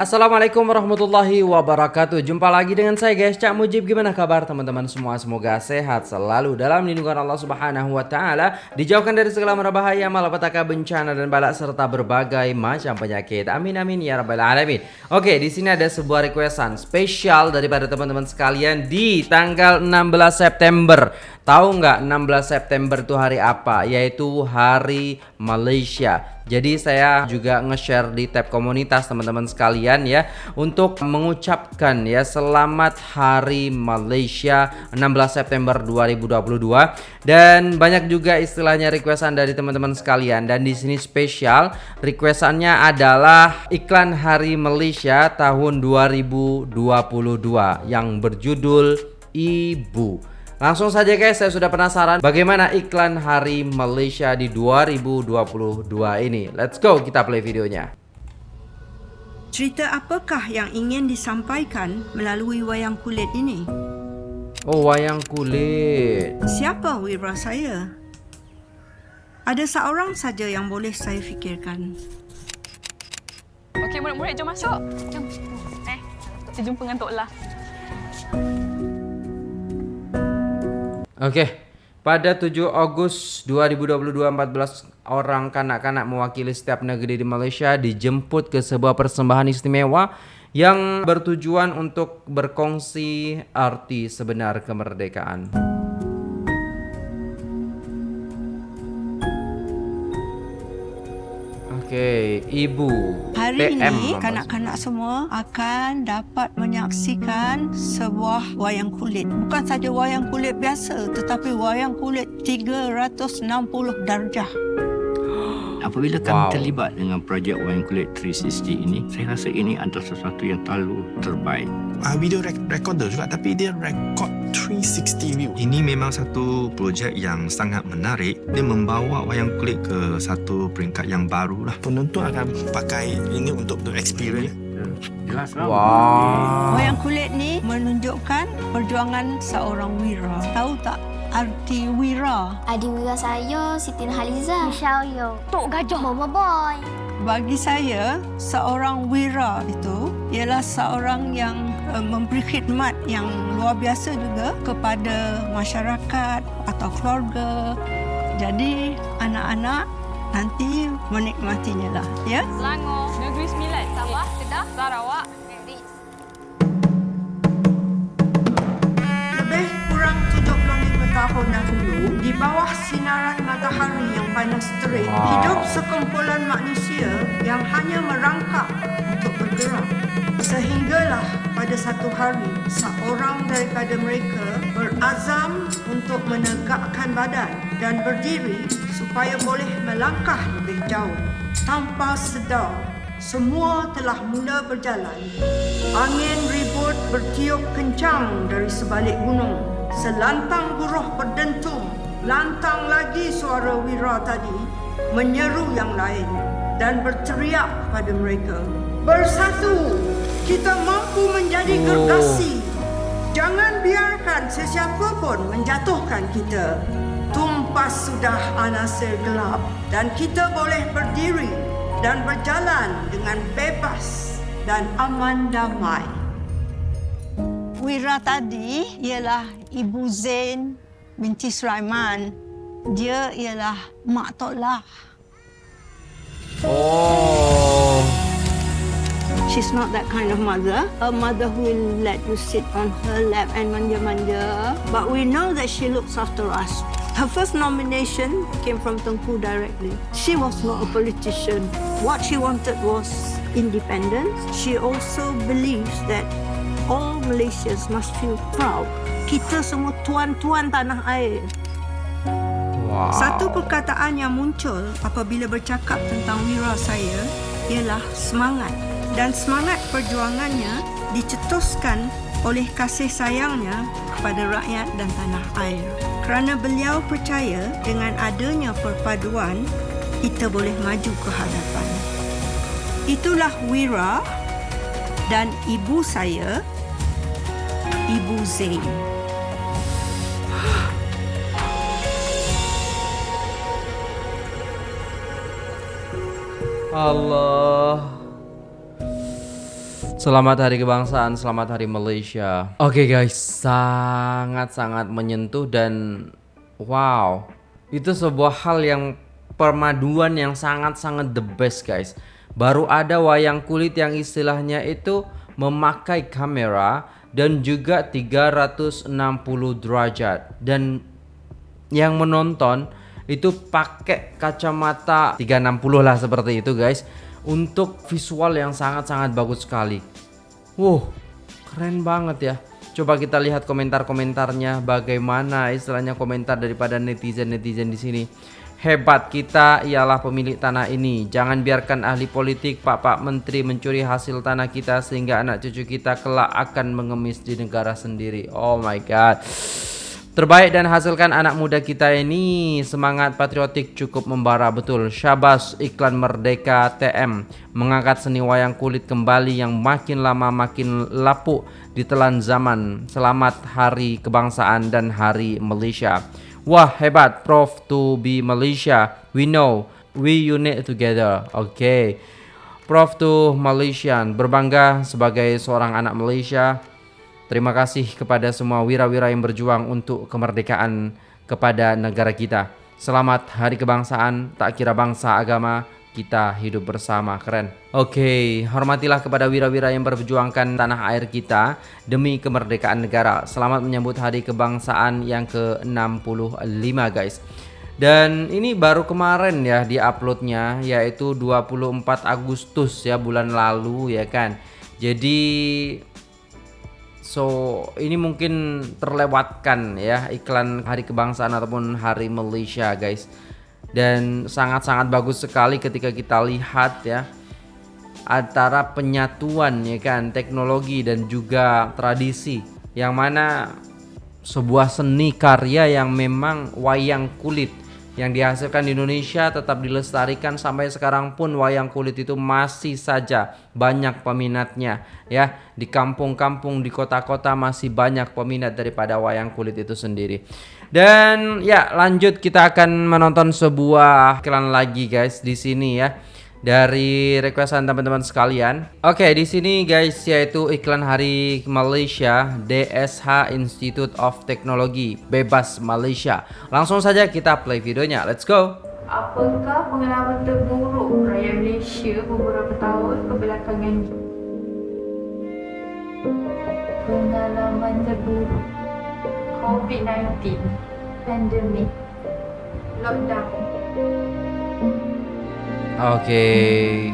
Assalamualaikum warahmatullahi wabarakatuh. Jumpa lagi dengan saya guys. Cak Mujib Gimana kabar teman-teman semua? Semoga sehat selalu dalam lindungan Allah subhanahu wa ta'ala. Dijauhkan dari segala merbahaya Malapetaka bencana dan balak Serta berbagai macam penyakit. Amin amin ya rabbal alamin. Oke di sini ada sebuah requestan Spesial daripada teman-teman sekalian Di tanggal 16 September. Tahu nggak 16 September itu hari apa? Yaitu Hari Malaysia jadi saya juga nge-share di tab komunitas teman-teman sekalian ya untuk mengucapkan ya selamat Hari Malaysia 16 September 2022 dan banyak juga istilahnya requestan dari teman-teman sekalian dan di sini spesial requestannya adalah iklan Hari Malaysia tahun 2022 yang berjudul Ibu. Langsung saja guys, saya sudah penasaran bagaimana iklan Hari Malaysia di 2022 ini. Let's go, kita play videonya. Cerita apakah yang ingin disampaikan melalui wayang kulit ini? Oh, wayang kulit. Siapa wira saya? Ada seorang saja yang boleh saya fikirkan. Okey, murid-murid jom masuk. Jom. Eh, kita jumpa dengan Tok Lah. Oke, pada 7 Agustus 2022 14 orang kanak-kanak mewakili setiap negeri di Malaysia dijemput ke sebuah persembahan istimewa yang bertujuan untuk berkongsi arti sebenar kemerdekaan. Okey, ibu. Hari PM ini kanak-kanak semua akan dapat menyaksikan sebuah wayang kulit. Bukan saja wayang kulit biasa tetapi wayang kulit 360 darjah. Apabila kami wow. terlibat dengan projek wayang kulit 360 ini, saya rasa ini adalah sesuatu yang terlalu terbaik. Uh, video rek- recorder juga tapi dia record 360 view. Ini memang satu projek yang sangat menarik. Dia membawa wayang kulit ke satu peringkat yang baru lah. Penonton akan pakai ini untuk the experience. Jelas Wow. Wayang kulit ni menunjukkan perjuangan seorang wira. Tahu tak arti wira? Adik wira saya Siti Nurhaliza. Michelle Yo. Tok Gajah. Mama Boy. Bagi saya, seorang wira itu ialah seorang yang uh, memberi khidmat yang luar biasa juga kepada masyarakat atau keluarga. Jadi, anak-anak nanti menikmatinya lah, ya? Selangor, Negeri Sembilan, Sabah, Kedah, Sarawak, tahun dahulu, di bawah sinaran matahari yang panas terik, Wow. hidup sekumpulan manusia yang hanya merangkak untuk bergerak. Sehinggalah pada satu hari, seorang daripada mereka berazam untuk menegakkan badan dan berdiri supaya boleh melangkah lebih jauh. Tanpa sedar, semua telah mula berjalan. Angin ribut bertiup kencang dari sebalik gunung. Selantang buruh berdentum. Lantang lagi suara Wira tadi menyeru yang lain dan berteriak kepada mereka. Bersatu, kita mampu menjadi Oh. gergasi. Jangan biarkan sesiapa pun menjatuhkan kita. Tumpas sudah anasir gelap dan kita boleh berdiri dan berjalan dengan bebas dan aman damai. Wira tadi ialah Ibu Zain binti Sulaiman. Dia ialah Mak Tok Lah. Oh. She's not that kind of mother. A mother who will let you sit on her lap and manja-manja. But we know that she looks after us. Her first nomination came from Tengku directly. She was not a politician. What she wanted was independence. She also believes that all Malaysians must feel proud. Kita semua tuan-tuan tanah air. Wow. Satu perkataan yang muncul apabila bercakap tentang wira saya ialah semangat. Dan semangat perjuangannya dicetuskan oleh kasih sayangnya kepada rakyat dan tanah air. Kerana beliau percaya dengan adanya perpaduan, kita boleh maju ke hadapan. Itulah Wira dan ibu saya, Ibu Zain. Allah. Selamat Hari Kebangsaan, selamat Hari Malaysia. Oke guys, sangat-sangat menyentuh dan wow, itu sebuah hal yang permaduan yang sangat-sangat the best guys. Baru ada wayang kulit yang istilahnya itu memakai kamera dan juga 360 derajat dan yang menonton itu pakai kacamata 360 lah seperti itu guys untuk visual yang sangat-sangat bagus sekali. Wow, keren banget ya. Coba kita lihat komentar-komentarnya bagaimana istilahnya komentar daripada netizen-netizen di sini. Hebat kita ialah pemilik tanah ini. Jangan biarkan ahli politik, pak-pak menteri mencuri hasil tanah kita sehingga anak cucu kita kelak akan mengemis di negara sendiri. Oh my god. Terbaik dan hasilkan anak muda kita ini Semangat patriotik cukup membara betul. Syabas iklan Merdeka TM Mengangkat seni wayang kulit kembali Yang makin lama makin lapuk Ditelan zaman. Selamat Hari Kebangsaan dan Hari Malaysia. Wah hebat Prof. To be Malaysia. We know We unite together. Okay. Prof. To Malaysian Berbangga sebagai seorang anak Malaysia Terima kasih kepada semua wira-wira yang berjuang untuk kemerdekaan kepada negara kita. Selamat Hari Kebangsaan, tak kira bangsa agama, kita hidup bersama. Keren. Oke, okay, hormatilah kepada wira-wira yang berjuangkan tanah air kita demi kemerdekaan negara. Selamat menyambut Hari Kebangsaan yang ke-65 guys. Dan ini baru kemarin ya di uploadnya yaitu 24 Agustus ya bulan lalu ya kan. Jadi So ini mungkin terlewatkan ya iklan Hari Kebangsaan ataupun Hari Malaysia guys. Dan sangat-sangat bagus sekali ketika kita lihat ya Antara penyatuan ya kan teknologi dan juga tradisi. Yang mana sebuah seni karya yang memang wayang kulit yang dihasilkan di Indonesia tetap dilestarikan sampai sekarang pun wayang kulit itu masih saja banyak peminatnya ya. Di kampung-kampung di kota-kota masih banyak peminat daripada wayang kulit itu sendiri. Dan ya lanjut kita akan menonton sebuah iklan lagi guys di sini ya dari requestan teman-teman sekalian. Oke, okay, di sini guys yaitu iklan Hari Malaysia DSH Institute of Technology Bebas Malaysia. Langsung saja kita play videonya. Let's go. Apakah pengalaman terburuk rakyat Malaysia beberapa tahun kebelakangan ini? Pengalaman terburuk COVID-19 Pandemik Lockdown. Okay.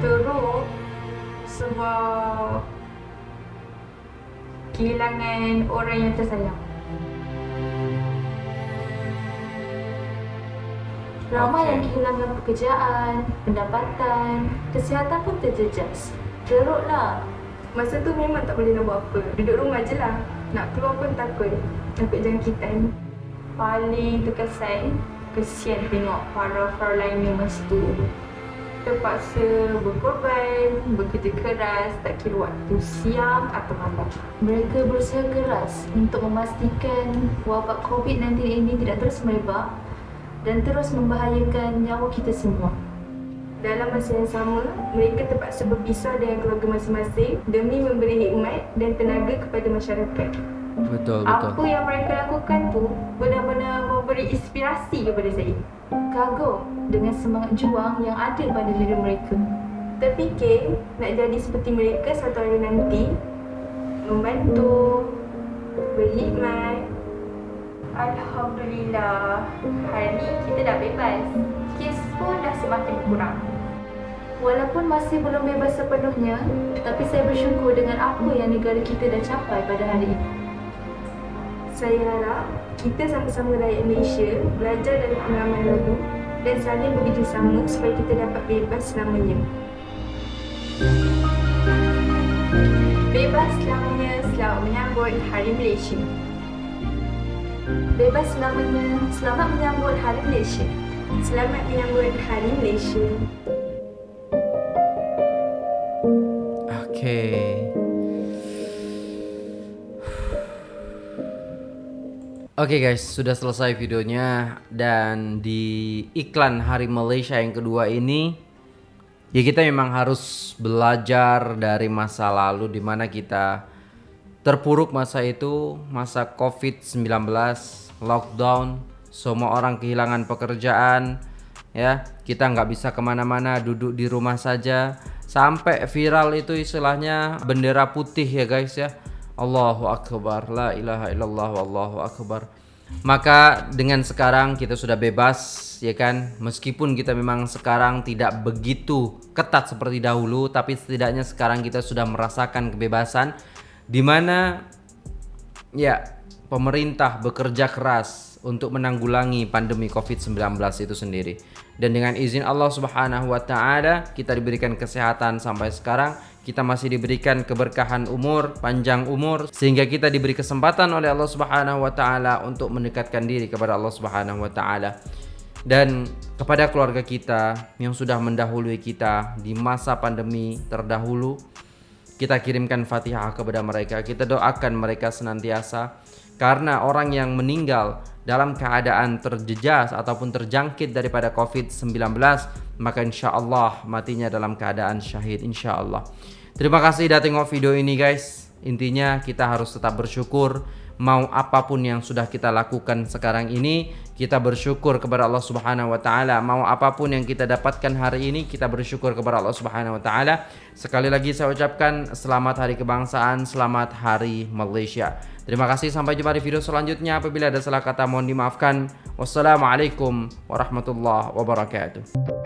Teruk sebab kehilangan orang yang tersayang. Ramai okay. yang kehilangan pekerjaan, pendapatan, kesihatan pun terjejas. Teruklah. Masa tu memang tak boleh nak buat apa. Duduk rumah je lah. Nak keluar pun takut takut jangkitan paling terkesan kesian tengok para frontline masa tu terpaksa berkorban, bekerja keras, tak kira waktu siang atau malam. Mereka berusaha keras untuk memastikan wabak COVID-19 ini tidak terus merebak dan terus membahayakan nyawa kita semua. Dalam masa yang sama, mereka terpaksa berpisah dengan keluarga masing-masing demi memberi hikmat dan tenaga kepada masyarakat. Betul, betul. Apa yang mereka lakukan tu benar-benar memberi inspirasi kepada saya. Kagum dengan semangat juang yang ada pada diri mereka. Terfikir nak jadi seperti mereka satu hari nanti. Membantu, berhikmat. Alhamdulillah, hari ni kita dah bebas. Kes pun dah semakin kurang. Walaupun masih belum bebas sepenuhnya, tapi saya bersyukur dengan apa yang negara kita dah capai pada hari ini. Saya harap kita sama-sama rakyat Malaysia belajar dari pengalaman lalu dan saling bekerjasama supaya kita dapat bebas selamanya. Bebas selamanya selamat menyambut Hari Malaysia. Bebas selamanya selamat menyambut Hari Malaysia. Selamat menyambut Hari Malaysia. Okay. Oke guys, sudah selesai videonya dan di iklan Hari Malaysia yang kedua ini ya kita memang harus belajar dari masa lalu di mana kita terpuruk masa itu, masa Covid-19, lockdown, semua orang kehilangan pekerjaan, ya. Kita nggak bisa ke mana-mana, duduk di rumah saja, sampai viral itu istilahnya bendera putih ya guys ya Allahu Akbar La ilaha illallah Wallahu Akbar Maka dengan sekarang kita sudah bebas ya kan Meskipun kita memang sekarang tidak begitu ketat seperti dahulu Tapi setidaknya sekarang kita sudah merasakan kebebasan Dimana ya pemerintah bekerja keras untuk menanggulangi pandemi COVID-19 itu sendiri. Dan dengan izin Allah Subhanahu wa taala, kita diberikan kesehatan sampai sekarang, kita masih diberikan keberkahan umur, panjang umur sehingga kita diberi kesempatan oleh Allah Subhanahu wa taala untuk mendekatkan diri kepada Allah Subhanahu wa taala. Dan kepada keluarga kita yang sudah mendahului kita di masa pandemi terdahulu, kita kirimkan Fatihah kepada mereka. Kita doakan mereka senantiasa karena orang yang meninggal dalam keadaan terjejas ataupun terjangkit daripada COVID-19 maka insya Allah matinya dalam keadaan syahid insya Allah terima kasih sudah tengok video ini guys. Intinya kita harus tetap bersyukur mau apapun yang sudah kita lakukan sekarang ini kita bersyukur kepada Allah Subhanahu wa taala. Mau apapun yang kita dapatkan hari ini kita bersyukur kepada Allah Subhanahu wa taala. Sekali lagi saya ucapkan selamat hari kebangsaan selamat hari Malaysia. Terima kasih sampai jumpa di video selanjutnya. Apabila ada salah kata mohon dimaafkan. Wassalamualaikum warahmatullahi wabarakatuh